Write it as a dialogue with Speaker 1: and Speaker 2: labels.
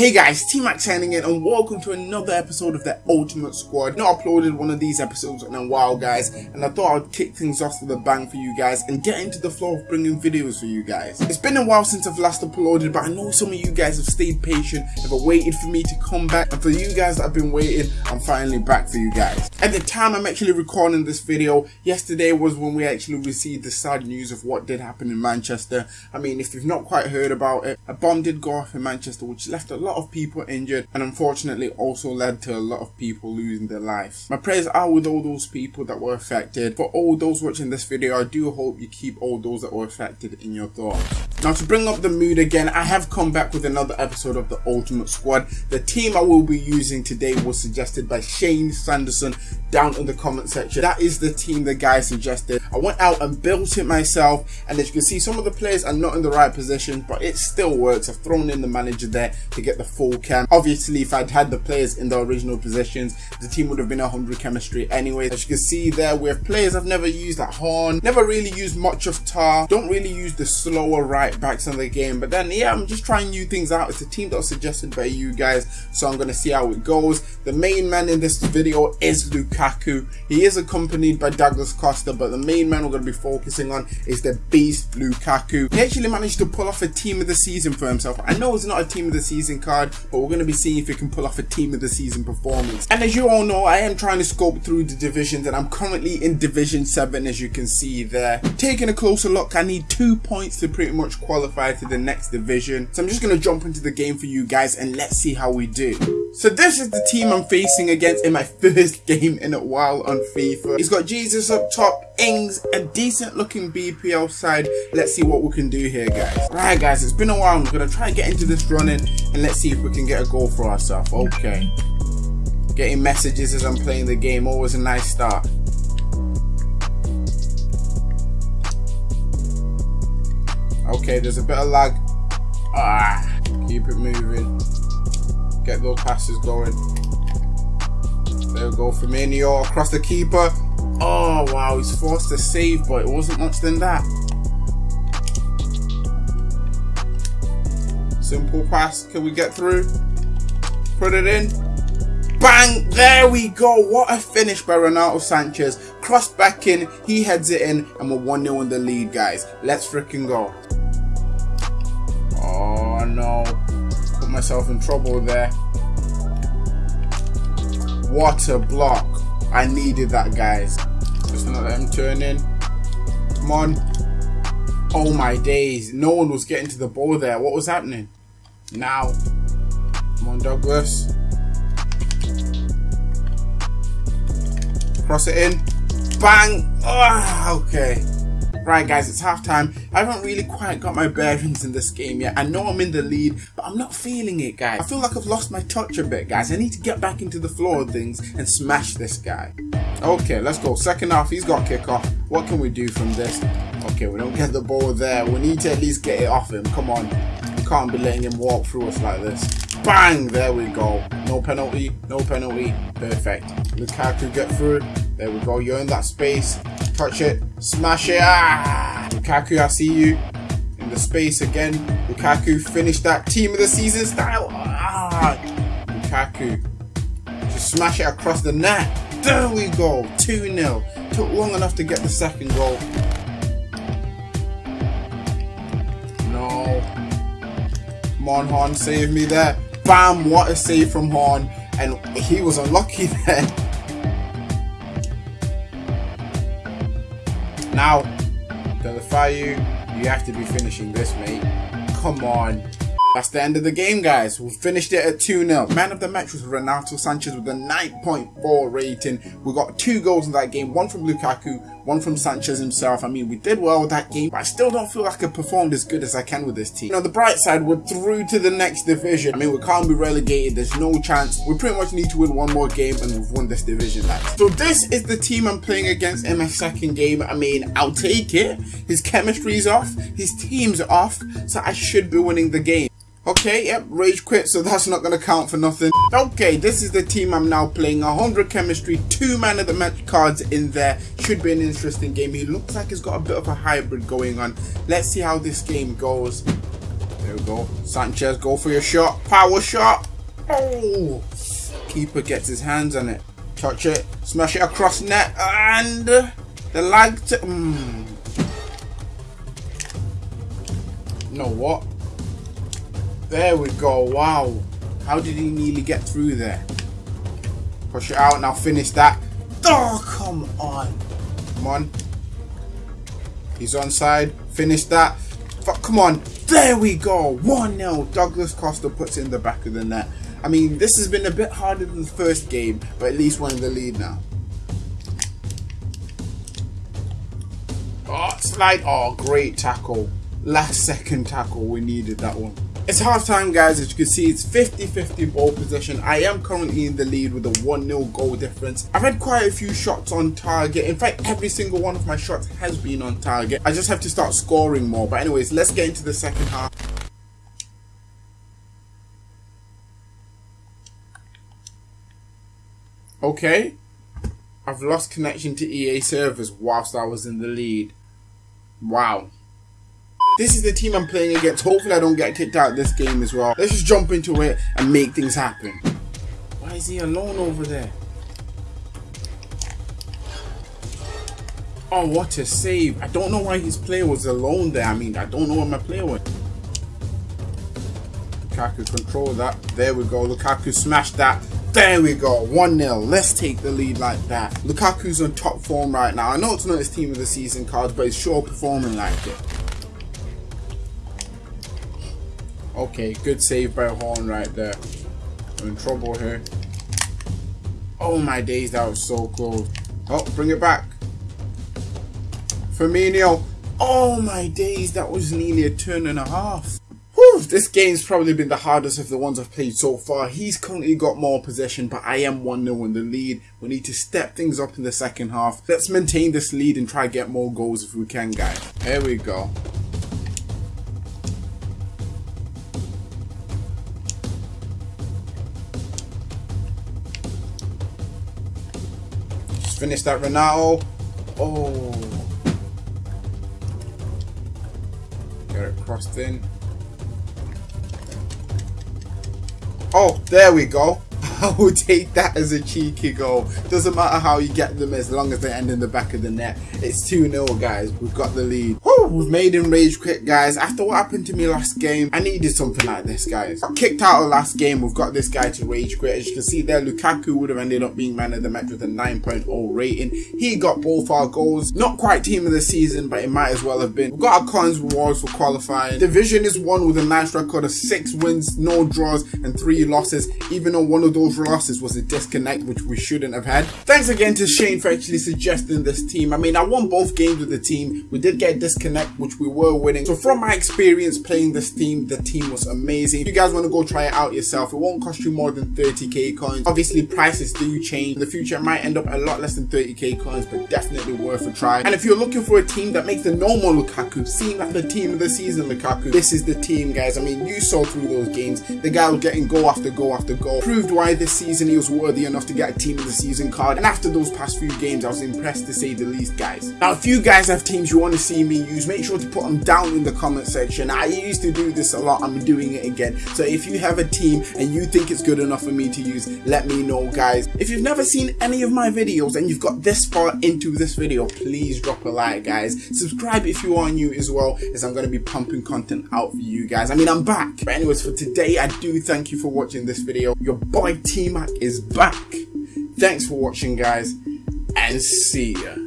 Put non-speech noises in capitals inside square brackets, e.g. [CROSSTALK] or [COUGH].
Speaker 1: Hey guys, T-Max signing in and welcome to another episode of the Ultimate Squad. Not uploaded one of these episodes in a while guys and I thought I'd kick things off with a bang for you guys and get into the flow of bringing videos for you guys. It's been a while since I've last uploaded but I know some of you guys have stayed patient, have waited for me to come back and for you guys that have been waiting, I'm finally back for you guys. At the time I'm actually recording this video, yesterday was when we actually received the sad news of what did happen in Manchester. I mean if you've not quite heard about it, a bomb did go off in Manchester which left a lot of people injured and unfortunately also led to a lot of people losing their lives. My prayers are with all those people that were affected. For all those watching this video, I do hope you keep all those that were affected in your thoughts. Now to bring up the mood again, I have come back with another episode of the Ultimate Squad. The team I will be using today was suggested by Shane Sanderson down in the comment section. That is the team the guy suggested. I went out and built it myself and as you can see some of the players are not in the right position but it still works. I've thrown in the manager there to get the full chem. Obviously if I'd had the players in the original positions the team would have been 100 chemistry anyway. As you can see there we have players I've never used like Horn, never really used much of Tah, don't really use the slower right backs in the game but then yeah I'm just trying new things out. It's a team that was suggested by you guys so I'm going to see how it goes. The main man in this video is Lukaku. He is accompanied by Douglas Costa, but the main man we're going to be focusing on is the beast Lukaku. He actually managed to pull off a team of the season for himself. I know it's not a team of the season card, but we're going to be seeing if he can pull off a team of the season performance. And as you all know, I am trying to scope through the divisions and I'm currently in Division 7 as you can see there. Taking a closer look, I need two points to pretty much qualify to the next division. So I'm just going to jump into the game for you guys and let's see how we do. So this is the team I'm facing against in my [LAUGHS] first game in a while on FIFA. He's got Jesus up top, Ings, a decent looking BPL side. Let's see what we can do here guys. Right guys, it's been a while. I'm going to try and get into this running and let's see if we can get a goal for ourselves. Okay. Getting messages as I'm playing the game, always a nice start. Okay, there's a bit of lag. Ah, keep it moving get those passes going. There we go, Firmino across the keeper. Oh wow, he's forced to save, but it wasn't much than that. Simple pass, can we get through? Put it in. Bang! There we go. What a finish by Renato Sanches. Cross back in, he heads it in, and we're 1-0 in the lead, guys. Let's freaking go. Oh no Put myself in trouble there. What a block. I needed that, guys. Just not let him turn in. Come on. Oh my days. No one was getting to the ball there. What was happening? Now. Come on, Douglas. Cross it in. Bang. Oh, okay. Right guys, it's half time. I haven't really quite got my bearings in this game yet. I know I'm in the lead, but I'm not feeling it guys. I feel like I've lost my touch a bit guys. I need to get back into the flow of things and smash this guy. Okay, let's go. Second half, he's got kickoff. What can we do from this? Okay, we don't get the ball there. We need to at least get it off him. Come on. We can't be letting him walk through us like this. Bang! There we go. No penalty. No penalty. Perfect. Lukaku get through. There we go. You're in that space. Touch it. Smash it. Ah! Lukaku, I see you. In the space again. Lukaku finished that team of the season style. Ah! Lukaku. Just smash it across the net. There we go. 2-0. Took long enough to get the second goal. No. Come on, Horn. Save me there. Bam! What a save from Horn. And he was unlucky [LAUGHS] there. Now, Deulofeu, you have to be finishing this, mate. Come on. That's the end of the game, guys. We finished it at 2-0. Man of the match was Renato Sanches with a 9.4 rating. We got two goals in that game, one from Lukaku, one from Sanches himself. I mean, we did well with that game, but I still don't feel like I performed as good as I can with this team. You know, the bright side, we're through to the next division. I mean, we can't be relegated. There's no chance. We pretty much need to win one more game and we've won this division. So this is the team I'm playing against in my second game. I mean, I'll take it. His chemistry's off. His team's off. So I should be winning the game. Okay, yep, rage quit, so that's not going to count for nothing. Okay, this is the team I'm now playing. 100 chemistry, two man of the match cards in there. Should be an interesting game. He looks like he's got a bit of a hybrid going on. Let's see how this game goes. There we go. Sanches, go for your shot. Power shot. Oh! Keeper gets his hands on it. Touch it. Smash it across net. And the lag. Mm. You know what? There we go. Wow. How did he nearly get through there? Push it out. Now finish that. Oh, come on. Come on. He's onside. Finish that. Fuck, come on. There we go. 1-0. Douglas Costa puts in the back of the net. I mean, this has been a bit harder than the first game, but at least we're in the lead now. Oh, slide. Oh, great tackle. Last second tackle. We needed that one. It's half time guys, as you can see it's 50-50 ball position. I am currently in the lead with a 1-0 goal difference. I've had quite a few shots on target. In fact, every single one of my shots has been on target. I just have to start scoring more. But anyways, let's get into the second half. Okay, I've lost connection to EA servers whilst I was in the lead. Wow. This is the team I'm playing against. Hopefully I don't get kicked out this game as well. Let's just jump into it and make things happen. Why is he alone over there? Oh, what a save. I don't know why his player was alone there. I mean, I don't know where my player went. Lukaku control that. There we go. Lukaku smashed that. There we go, 1-0. Let's take the lead like that. Lukaku's on top form right now. I know it's not his team of the season card, but he's sure performing like it. Okay, good save by Horn right there. I'm in trouble here. Oh my days, that was so close. Oh, bring it back. Firmino. Oh my days, that was nearly a turn and a half. Whew, this game's probably been the hardest of the ones I've played so far. He's currently got more possession, but I am 1-0 in the lead. We need to step things up in the second half. Let's maintain this lead and try to get more goals if we can, guys. There we go. Finish that Renato. Oh. Get it crossed in. Oh, there we go. [LAUGHS] I will take that as a cheeky goal. Doesn't matter how you get them as long as they end in the back of the net. It's 2-0 guys. We've got the lead. We've made him rage quit guys. After what happened to me last game, I needed something like this guys. Kicked out of last game. We've got this guy to rage quit. As you can see there, Lukaku would have ended up being man of the match with a 9.0 rating. He got both our goals. Not quite team of the season, but it might as well have been. We've got our Collins rewards for qualifying. Division is won with a nice record of 6 wins, no draws, and 3 losses. Even though one of those losses was a disconnect which we shouldn't have had. Thanks again to Shane for actually suggesting this team. I mean, I won both games with the team. We did get a which we were winning. So from my experience playing this team, the team was amazing. If you guys want to go try it out yourself, it won't cost you more than 30k coins. Obviously, prices do change. In the future, it might end up a lot less than 30k coins, but definitely worth a try. And if you're looking for a team that makes the normal Lukaku seem like the team of the season Lukaku, this is the team, guys. I mean, you saw through those games. The guy was getting goal after goal after goal. Proved why this season he was worthy enough to get a team of the season card. And after those past few games, I was impressed to say the least, guys. Now, if you guys have teams you want to see me use, make sure to put them down in the comment section. I used to do this a lot. I'm doing it again. So if you have a team and you think it's good enough for me to use, let me know, guys. If you've never seen any of my videos and you've got this far into this video, please drop a like, guys. Subscribe if you are new as well, as I'm going to be pumping content out for you guys. I mean, I'm back. But anyways, for today, I do thank you for watching this video. Your boy T-Mac is back. Thanks for watching, guys, and see ya.